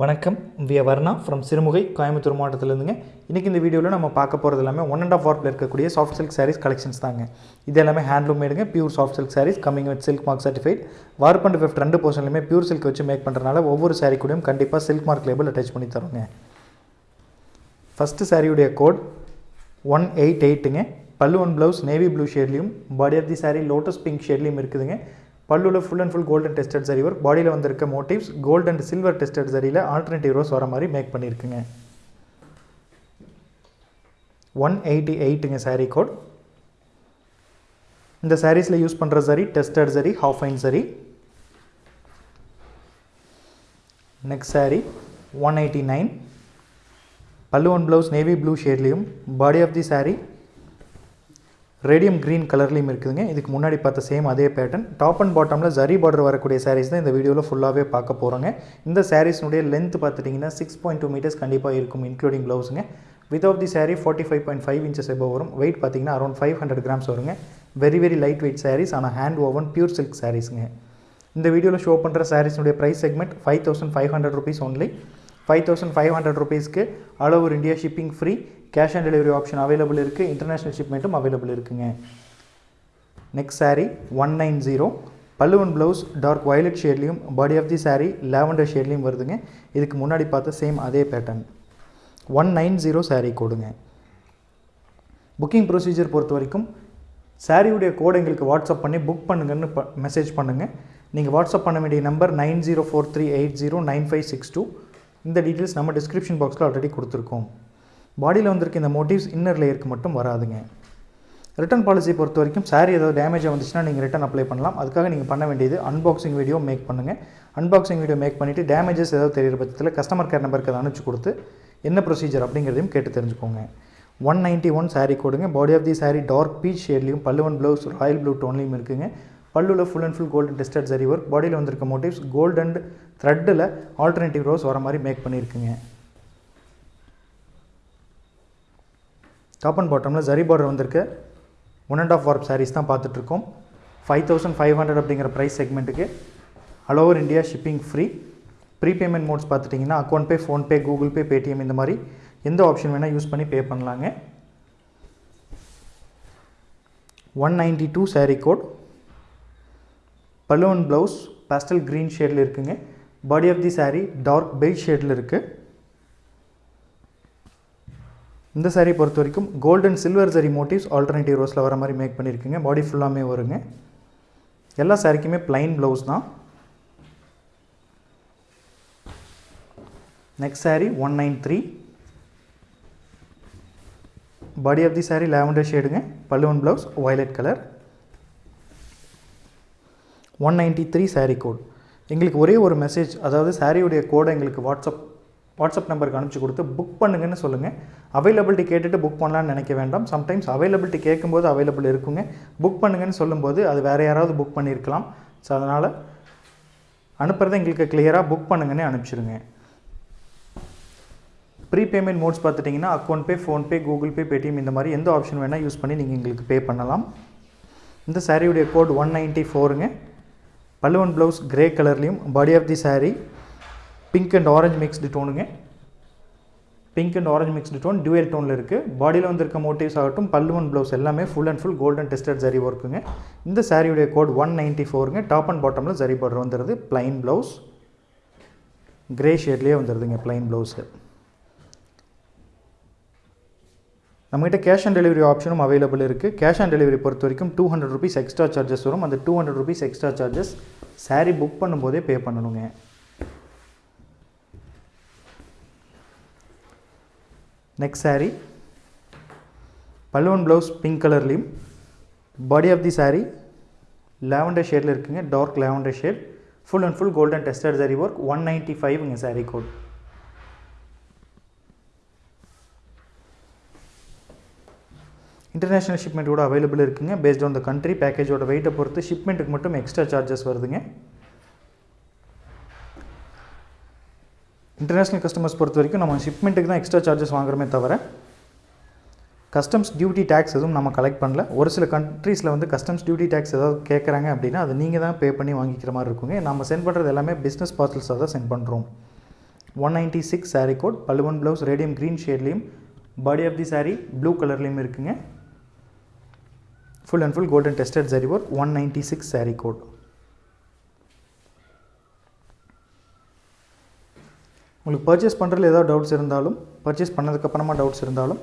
வணக்கம். We Varna from Sirumugai Coimbatore மாவட்டத்திலேருந்துங்க. இன்றைக்கி இந்த வீடியோவில் நம்ம பார்க்க போகிறது எல்லாமே ஒன் அண்ட் ஆஃப் வார்ப்பில் இருக்கக்கூடிய சாஃப்ட் சில்க் சாரீஸ் கலெக்ஷன்ஸ் தாங்க. இது எல்லாமே handloom மேடுங்க pure soft silk saris coming with silk mark certified warp and weft ரெண்டு போர்ஷன்லையுமே பியூர் சில்க் வச்சு மேக் பண்ணுறதுனால ஒவ்வொரு சாரீ கூடயும் கண்டிப்பாக சில்க் மார்க் லேபிள் அட்டாச் பண்ணி தருங்க ஃபஸ்ட்டு சாரியுடைய code one eight எயிட்டுங்க pallu one blouse navy blue ஷேட்லையும் body of the sari lotus pink ஷேட்லையும் இருக்குதுங்க. பல்லுவில் full and full golden tested zari work பாடியில் வந்திருக்க motifs gold and silver tested சரியில் alternative rose வர மாதிரி make பண்ணியிருக்குங்க one eighty எயிட்டுங்க sari code இந்த சாரீஸில் use பண்ணுற zari tested zari half fine zari next sari one eighty nine pallu one blouse navy blue ஷேட்லேயும் body of the sari radium green கலர்லேயும் இருக்குதுங்க. இதுக்கு முன்னாடி பார்த்த சேம் அதே பேட்டர்ன் டாப் அண்ட் பாட்டமில் ஜரி பார்டர் வரக்கூடிய சாரீஸ் தான் இந்த வீடியோவில் ஃபுல்லாகவே பார்க்க போகிறோங்க இந்த சாரீஸ்னுடைய லென்த் பார்த்துட்டிங்கன்னா சிக்ஸ் பாயிண்ட் டூ மீட்டர்ஸ் கண்டிப்பாக இருக்கும் including ப்ளவுஸுங்க with of the saree forty five point five inches above வரும். வெயிட் பார்த்தீங்கன்னா அரௌண்ட் ஃபைவ் ஹண்ட்ரட் கிராம்ஸ் வருங்க. Very very light weight sarees ஆனால் ஹேண்ட் ஓவன் பியூர் சில்க் சாரீஸுங்க இந்த வீடியோவில் ஷோ பண்ணுற சாரீஸ்னுடைய price segment five thousand five hundred rupees only five thousand five hundred ருபீஸ்க்கு all over India shipping free cash on delivery option available இருக்குது international ஷிப்மெண்ட்டும் available இருக்குங்க. Next saree one nine zero பல்லுவன் blouse dark violet ஷேட்லேயும் body of the saree lavender ஷேட்லேயும் வருதுங்க. இதுக்கு முன்னாடி பார்த்த same அதே pattern one nine zero saree கோடுங்க. Booking procedure பொறுத்த வரைக்கும் சாரியுடைய கோடை எங்களுக்கு வாட்ஸ்அப் பண்ணி புக் பண்ணுங்கன்னு ப மெசேஜ் பண்ணுங்கள் நீங்கள் வாட்ஸ்அப் பண்ண வேண்டிய number nine zero four three eight zero nine five six two இந்த டீட்டெயில்ஸ் நம்ம டிஸ்கிரிப்ஷன் பாக்ஸில் ஆல்ரெடி கொடுத்துருக்கோம். பாடியில் வந்திருக்க இந்த மோட்டிவ்ஸ் இன்னர் லேயருக்கு மட்டும் வராதுங்க. ரிட்டன் பாலிசி பொறுத்த வரைக்கும் சாரி ஏதாவது டேமேஜாக வந்துச்சுன்னா நீங்கள் ரிட்டன் அப்ளை பண்ணலாம். அதுக்காக நீங்கள் பண்ண வேண்டியது அன்பாக்சிங் வீடியோ மேக் பண்ணுங்கள் அன்பாக்சிங் வீடியோ மேக் பண்ணிவிட்டு டேமேஜஸ் ஏதாவது தெரியிற பட்சத்தில் கஸ்டமர் கேர் நம்பருக்கு அதை அனுப்பிச்சு கொடுத்து என்ன ப்ரொசீஜர் அப்படிங்கிறதையும் கேட்டு தெரிஞ்சுக்கோங்க. ஒன் நைன்ட்டி ஒன் சாரீ கொடுங்க body of the sari dark peach ஷேட்லையும் பல்லுவன் ப்ளவுஸ் ராயல் ப்ளூ டோன்லையும் இருக்குங்க. பல்லுவில் full and full golden tested zari work பாடியில் வந்திருக்க மோட்டிவ்ஸ் கோல்ட் அண்ட் த்ரெட்டில் ஆல்டர்னேட்டிவ் ரோஸ் வர மாதிரி மேக் பண்ணியிருக்குங்க. டாப் அண்ட் பாட்டமில் ஜரி பார்டர் வந்திருக்கு. One and half warp saris தான் பார்த்துட்ருக்கோம். ஃபைவ் தௌசண்ட் ஃபைவ் ஹண்ட்ரட் அப்படிங்கிற price செக்மெண்ட்டுக்கு all over India shipping free prepayment modes பார்த்துட்டிங்கன்னா account pay PhonePe Google Pay Paytm இந்த மாதிரி எந்த ஆப்ஷன் வேணால் யூஸ் பண்ணி பே பண்ணலாங்க. One ninety two sari code balloon blouse pastel green ஷேடில் இருக்குங்க. Body of the sari dark paid ஷேடில் இருக்குது இந்த சாரீ பொறுத்த வரைக்கும் golden silver zari motifs alternative ரோஸில் வர மாதிரி மேக் பண்ணியிருக்குங்க. பாடி ஃபுல்லாமே வருங்க. எல்லா சாரீக்குமே ப்ளைன் ப்ளவுஸ் தான். Next sari one nine three body of the sari lavender ஷேடுங்க pallu one blouse violet colour one ninety three sari code எங்களுக்கு ஒரே ஒரு மெசேஜ் அதாவது சாரியுடைய கோடை எங்களுக்கு வாட்ஸ்அப் வாட்ஸ்அப் நம்பருக்கு அனுப்பிச்சி கொடுத்து புக் பண்ணுங்கன்னு சொல்லுங்கள் அவைலபிலிட்டி கேட்டுட்டு புக் பண்ணலான்னு நினைக்க வேண்டாம். சம்டைம்ஸ் அவைலபிலிட்டி கேட்கும்போது அவைலபிள் இருக்குங்க. புக் பண்ணுங்கன்னு சொல்லும்போது அது வேறு யாராவது புக் பண்ணியிருக்கலாம். ஸோ அதனால் அனுப்புகிறத எங்களுக்கு கிளியராக புக் பண்ணுங்கன்னு அனுப்பிச்சிடுங்க ப்ரீபேமெண்ட் மோட்ஸ் பார்த்துட்டிங்கன்னா account pay PhonePe Google Pay Paytm இந்த மாதிரி எந்த ஆப்ஷன் வேணால் யூஸ் பண்ணி நீங்கள் எங்களுக்கு பே பண்ணலாம். இந்த சாரியுடைய கோட் ஒன் நைன்ட்டி ஃபோருங்க பல்லுவன் ப்ளவுஸ் கிரே கலர்லேயும் body of the sari pink and orange mixed டோனுங்க pink and orange mixed tone dual டோனில் இருக்குது பாடியில் வந்திருக்க மோட்டிவ்ஸ் ஆகட்டும் பல்லுவன் ப்ளவுஸ் எல்லாமே full and full golden tested zari ஒர்க்குங்க இந்த சாரியுடைய கோட் ஒன் நைன்ட்டி ஃபோருங்க டாப் அண்ட் பாட்டமில் ஜரி பார்டர் வந்துடுது ப்ளைன் ப்ளவுஸ் கிரே ஷேட்லேயே வந்துடுதுங்க ப்ளைன் ப்ளவுஸு நம்மகிட்ட கேஷ் ஆன் டெலிவரி ஆப்ஷனும் அவைலபிள் இருக்குது கேஷ் ஆன் டெலிவரி பொறுத்த வரைக்கும் two hundred rupees extra charges வரும். அந்த two hundred rupees extra charges sari book பண்ணும்போதே பே பண்ணணுங்க. Next sari pallu one blouse pink கலர்லேயும் body of the sari lavender ஷேடில் இருக்குங்க dark lavender shade full and full golden tested zari work one ninety ஃபைவ்ங்க sari code international shipment கூட available இருக்குங்க based on the country பேக்கேஜோட வெயிட்டை பொறுத்து ஷிப்மெண்ட்டுக்கு மட்டும் எக்ஸ்ட்ரா சார்ஜஸ் வருதுங்க. இன்டர்நேஷ்னல் கஸ்டமர்ஸ் பொறுத்த வரைக்கும் நம்ம ஷிப்மெண்ட்டுக்கு தான் எக்ஸ்ட்ரா சார்ஜஸ் வாங்குறமே தவிர கஸ்டம்ஸ் டியூட்டி டேக்ஸ் எதுவும் நம்ம கலெக்ட் பண்ணல. ஒரு சில கண்ட்ரீஸில் வந்து கஸ்டம்ஸ் டியூட்டி டேக்ஸ் ஏதாவது கேட்குறாங்க அப்படின்னா அது நீங்கள் தான் பே பண்ணி வாங்கிக்கிற மாதிரி இருக்குங்க. நம்ம சென்ட் பண்ணுறது எல்லாமே பிஸ்னஸ் பார்சல்ஸாக தான் சென்ட் பண்ணுறோம் one ninety six sari code pallu one blouse radium green ஷேட்லேயும் body of the sari blue கலர்லேயும் இருக்குங்க. Full and full golden tested zari work one ninety six sari code உங்களுக்கு பர்ச்சேஸ் பண்ணுறதுல ஏதாவது doubts இருந்தாலும் purchase பண்ணதுக்கப்புறமா doubts இருந்தாலும்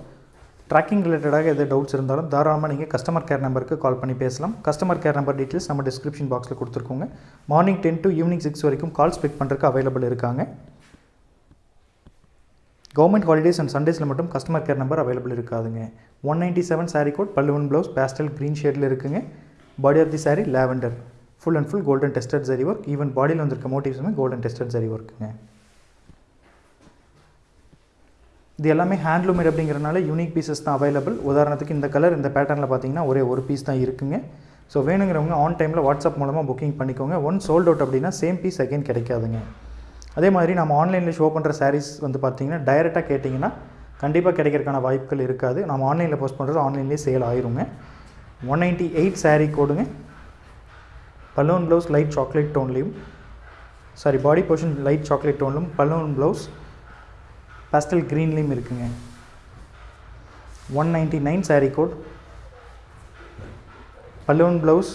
tracking ரிலேட்டடாக எதாவது டவுட்ஸ் இருந்தாலும் தாராளமாக நீங்கள் கஸ்டமர் கேர் நம்பருக்கு கால் பண்ணி பேசலாம். கஸ்டமர் கேர் நம்பர் டீட்டெயில்ஸ் நம்ம டிஸ்கிரிப்ஷன் பாக்ஸில் கொடுத்துருக்கோங்க. Morning ten to evening six வரைக்கும் கால்ஸ் பிக் பண்ணுறதுக்கு அவைலபிள் இருக்காங்க. கவர்மெண்ட் ஹாலிடேஸ் அண்ட் சண்டேஸில் மட்டும் கஸ்டமர் கேர் நம்பர் அவைலபிள் இருக்காதுங்க. One ninety seven sari code pallu one blouse pastel green ஷேடில் இருக்குங்க. Body of the sari lavender full and full golden tested zari work even பாடியில் வந்திருக்க மோட்டிவ்ஸுமே golden tested சரி ஒர்க்குங்க இது எல்லாமே ஹேண்ட்லூமேட் அப்படிங்கிறனால யூனிக் பீசஸ் தான் அவைலபிள் உதாரணத்துக்கு இந்த கலர் இந்த பேட்டர்னில் பார்த்தீங்கன்னா ஒரே ஒரு பீஸ் தான் இருக்குங்க. ஸோ வேணுங்கிறவங்க ஆன் டைமில் வாட்ஸ்அப் மூலமாக புக்கிங் பண்ணிக்கோங்க. ஒன் சோல்ட் அவுட் அப்படின்னா சேம் பீஸ் அகைன் கிடைக்காதுங்க. அதே மாதிரி நம்ம ஆன்லைனில் ஷோ பண்ணுற சாரீஸ் வந்து பார்த்தீங்கன்னா டைரெக்டாக கேட்டிங்கன்னா கண்டிப்பாக கிடைக்கிறதுக்கான வாய்ப்புகள் இருக்காது. நம்ம ஆன்லைனில் போஸ்ட் பண்ணுறது ஆன்லைன்லேயே சேல் ஆயிருங்க. ஒன் நைன்ட்டி எயிட் சாரீ கோடுங்க balloon blouse light chocolate டோன்லேயும் sari body portion light chocolate டோன்லும் balloon blouse pastel க்ரீன்லேயும் இருக்குங்க. One ninety nine saree code balloon blouse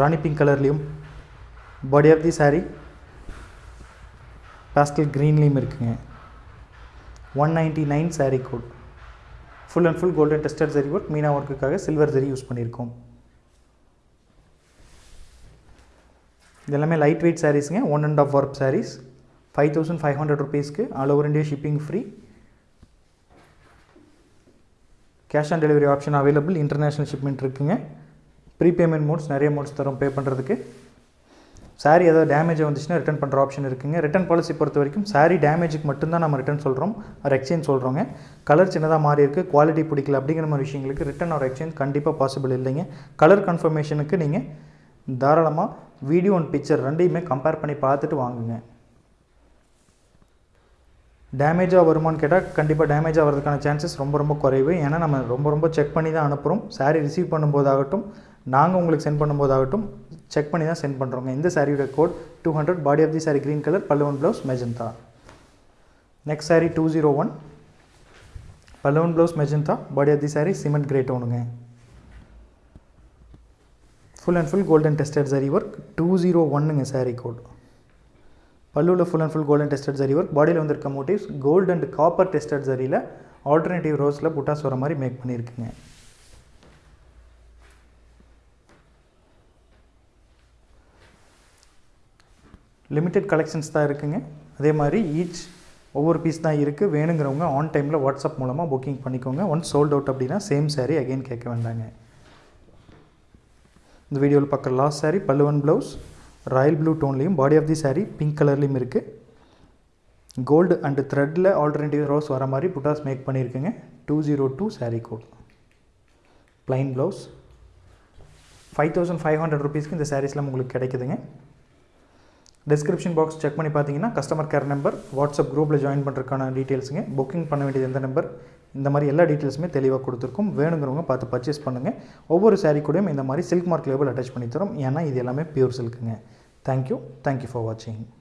rani pink கலர்லேயும் body of the saree pastel க்ரீன்லேயும் இருக்குங்க. One ninety nine saree code full and full golden tested zari work meena ஒர்க்குக்காக silver zari use பண்ணியிருக்கோம். இது எல்லாமே light weight சாரீஸுங்க one and half work saris five thousand five hundred ருபீஸ்க்கு all over India shipping free cash on delivery option available international shipment இருக்குங்க. Prepayment modes நிறைய modes தரும் pay பண்ணுறதுக்கு சாரீ ஏதாவது damage வந்துச்சுன்னா ரிட்டன் பண்ணுற ஆப்ஷன் இருக்குங்க. ரிட்டன் பாலிசி பொறுத்த வரைக்கும் சாரீ டேமேஜுக்கு மட்டும்தான் நம்ம ரிட்டன் சொல்கிறோம் ஒரு எக்ஸ்சேஞ்ச் சொல்கிறோங்க கலர் சின்னதாக மாறி இருக்குது குவாலிட்டி பிடிக்கல அப்படிங்கிற மாதிரி விஷயங்களுக்கு ரிட்டன் ஒரு எக்ஸ்சேஞ்ச் கண்டிப்பாக பாசிபிள் இல்லைங்க. கலர் கன்ஃபர்மேஷனுக்கு நீங்கள் தாராளமாக வீடியோ அண்ட் பிக்சர் ரெண்டையுமே கம்பேர் பண்ணி பார்த்துட்டு வாங்குங்க. டேமேஜாக வருமான்னு கேட்டால் கண்டிப்பாக டேமேஜ் ஆகிறதுக்கான சான்சஸ் ரொம்ப ரொம்ப குறைவு. ஏன்னா நம்ம ரொம்ப ரொம்ப செக் பண்ணி தான் அனுப்புகிறோம் சாரீ ரிசீவ் பண்ணும்போதாகட்டும் நாங்கள் உங்களுக்கு சென்ட் பண்ணும்போதாகட்டும் செக் பண்ணி தான் சென்ட் பண்ணுறோங்க இந்த சாரியோட code two hundred body of the sari green colour pallu one blouse magenta next sari two zero one pallu one blouse magenta body of the sari cement grey டோனுங்க full and full golden tested zari work two zero ஒன்னுங்க sari code பல்லுவில் full and full golden tested zari work பாடியில் வந்திருக்க motifs gold and copper tested சரியில் alternative ரோஸில் புட்டாஸ் வர மாதிரி make பண்ணியிருக்குங்க. Limited collections தான் இருக்குங்க. அதே மாதிரி each ஒவ்வொரு பீஸ் தான் இருக்குது வேணுங்கிறவங்க ஆன் டைமில் வாட்ஸ்அப் மூலமாக புக்கிங் பண்ணிக்கோங்க. ஒன்ஸ் சோல்ட் அவுட் அப்படின்னா சேம் சாரீ அகைன் கேட்க வேண்டாங்க. இந்த வீடியோவில் பார்க்குற லாஸ்ட் சாரீ பல்லுவன் blouse royal blue டோன்லேயும் body of the sari pink கலர்லேயும் இருக்குது கோல்டு அண்டு த்ரெட்டில் ஆல்டர்னேட்டிவ் ரோஸ் வர மாதிரி புட்டாஸ் make பண்ணியிருக்குங்க. Two zero two sari code plain blouse five thousand five hundred ருபீஸ்க்கு இந்த சாரீஸ்லாம் உங்களுக்கு கிடைக்குதுங்க. டிஸ்கிரிப்ஷன் பாக்ஸ் செக் பண்ணி பார்த்தீங்கன்னா கஸ்டமர் கேர் நம்பர் வாட்ஸ்அப் குரூப்பில் ஜாயின் பண்ணுறதுக்கான டீட்டெயில்ஸுங்க புக்கிங் பண்ண வேண்டியது எந்த நம்பர் இந்த மாதிரி எல்லா டீட்டெயில்ஸுமே தெளிவாக கொடுத்துருக்கோம். வேணுங்கிறவங்க பார்த்து பர்ச்சேஸ் பண்ணுங்கள் ஒவ்வொரு சாரீ கூடயும் இந்த மாதிரி சில்க் மார்க் லேபிள் அட்டாச் பண்ணி தரும். ஏன்னா இது எல்லாமே பியூர் சில்க்குங்க Thank you. Thank you for watching.